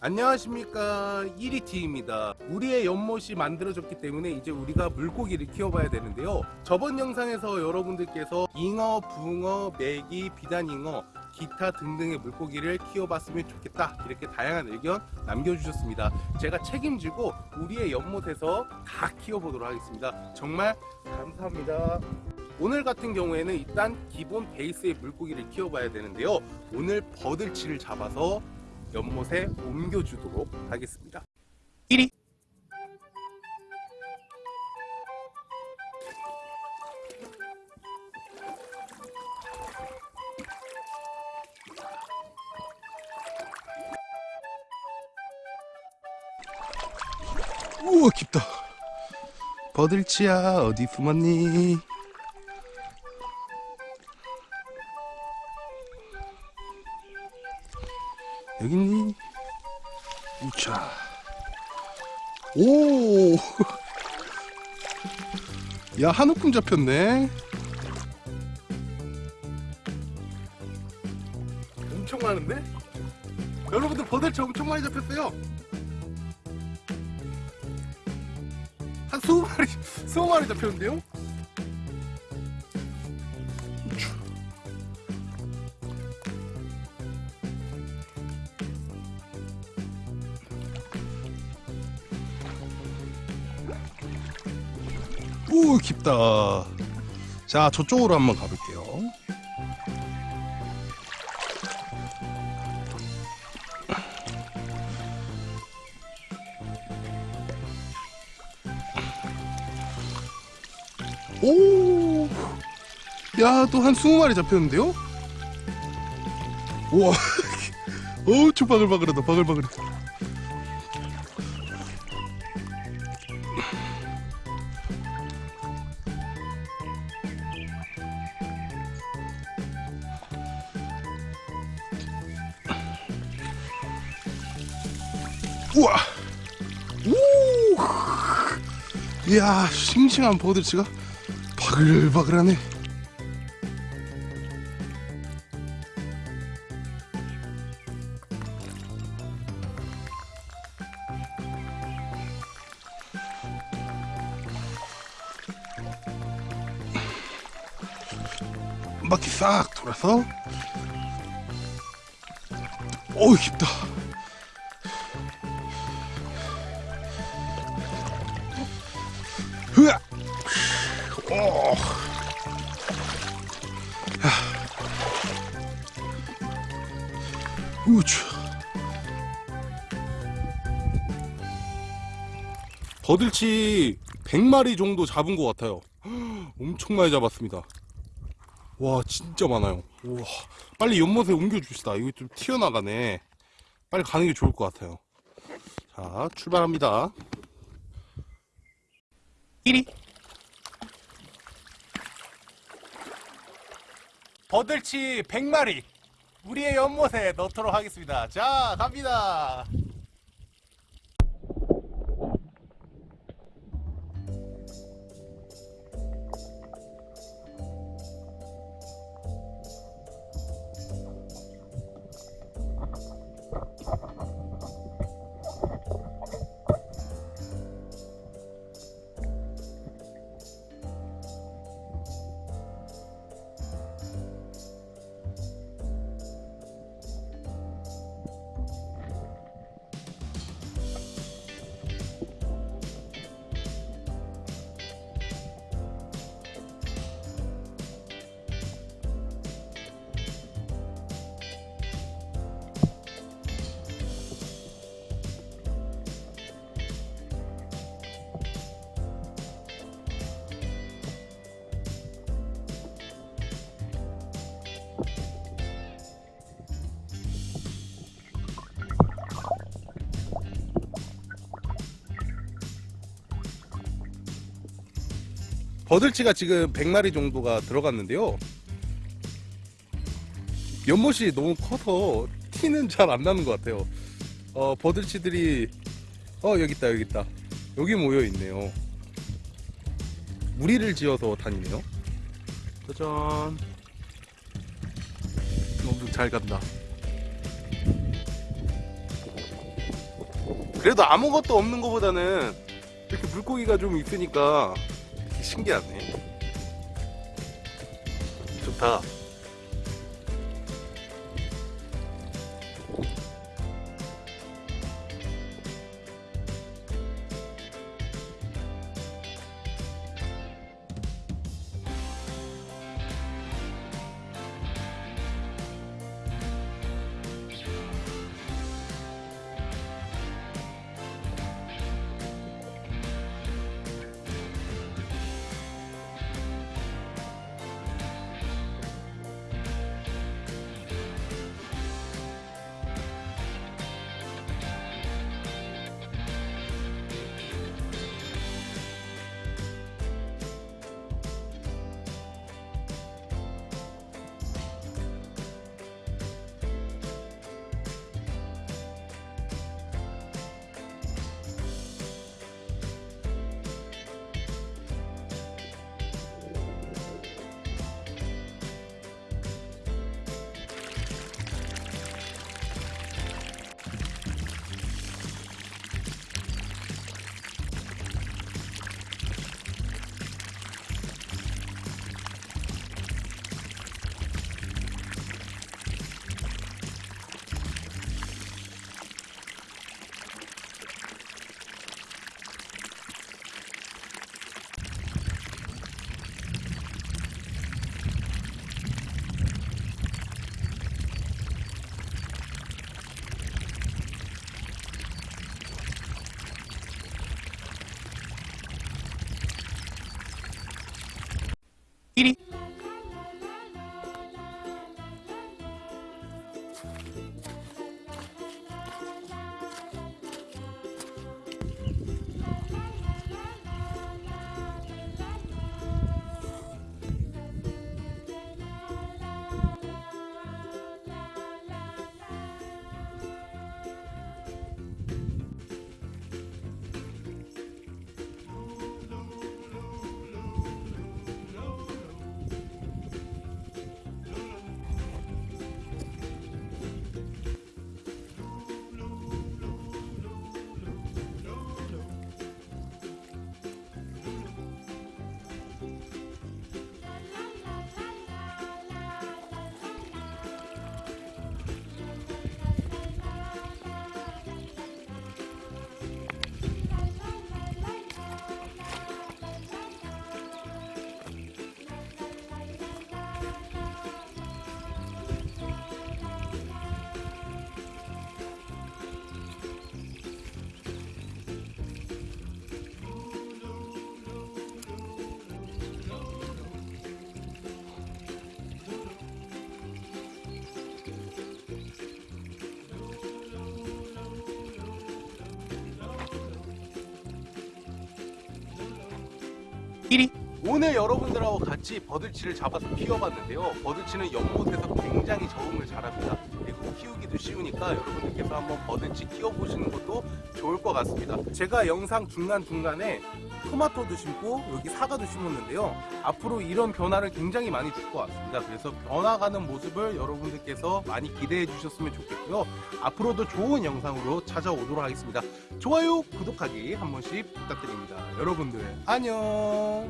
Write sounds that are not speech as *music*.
안녕하십니까. 1위티입니다. 우리의 연못이 만들어졌기 때문에 이제 우리가 물고기를 키워봐야 되는데요. 저번 영상에서 여러분들께서 잉어, 붕어, 메기, 비단잉어 기타 등등의 물고기를 키워봤으면 좋겠다. 이렇게 다양한 의견 남겨주셨습니다. 제가 책임지고 우리의 연못에서 다 키워보도록 하겠습니다. 정말 감사합니다. 오늘 같은 경우에는 일단 기본 베이스의 물고기를 키워봐야 되는데요. 오늘 버들치를 잡아서 연못에 옮겨주도록 하겠습니다. 1위. 우와 깊다. 버들치야 어디 숨었니 여기 있니 우차 오! *laughs* 야 한우금 잡혔네 엄청 많은데? 여러분들 버들치 엄청 많이 잡혔어요 한 20마리 20마리 *laughs* 잡혔는데요? 오 깊다 자 저쪽으로 한번 가볼게요 오, 야, 또 한 20마리 잡혔는데요? 우와, *laughs* 엄청 바글바글하다, 바글바글해. 우와, 우, 이야, 싱싱한 버들치가 바글바글하네. 한 바퀴 싹 돌아서. 어우 깊다 오. 우추. 버들치 100마리 정도 잡은 것 같아요. *gasps* 엄청 많이 잡았습니다. 와, 진짜 많아요. 우와. 빨리 연못에 옮겨줍시다. 이거 좀 튀어나가네. 빨리 가는 게 좋을 것 같아요. 자, 출발합니다. 1위. 버들치 100마리 우리의 연못에 넣도록 하겠습니다. 자 갑니다 버들치가 지금 100마리 정도가 들어갔는데요. 연못이 너무 커서 티는 잘 안 나는 것 같아요. 어, 버들치들이 어 여기 있다 여기 있다. 여기 모여 있네요. 무리를 지어서 다니네요. 짜잔. 너무 잘 간다. 그래도 아무것도 없는 것보다는 이렇게 물고기가 좀 있으니까 신기하네. 좋다. 1위 오늘 여러분들하고 같이 버들치를 잡아서 키워봤는데요. 버들치는 연못에서 굉장히 적응을 잘합니다. 그리고 키우기도 쉬우니까 여러분들께서 한번 버들치 키워보시는 것도 좋을 것 같습니다. 제가 영상 중간중간에 토마토도 심고 여기 사과도 심었는데요. 앞으로 이런 변화를 굉장히 많이 줄 것 같습니다. 그래서 변화가는 모습을 여러분들께서 많이 기대해 주셨으면 좋겠고요. 앞으로도 좋은 영상으로 찾아오도록 하겠습니다. 좋아요 구독하기 한 번씩 부탁드립니다. 여러분들 안녕!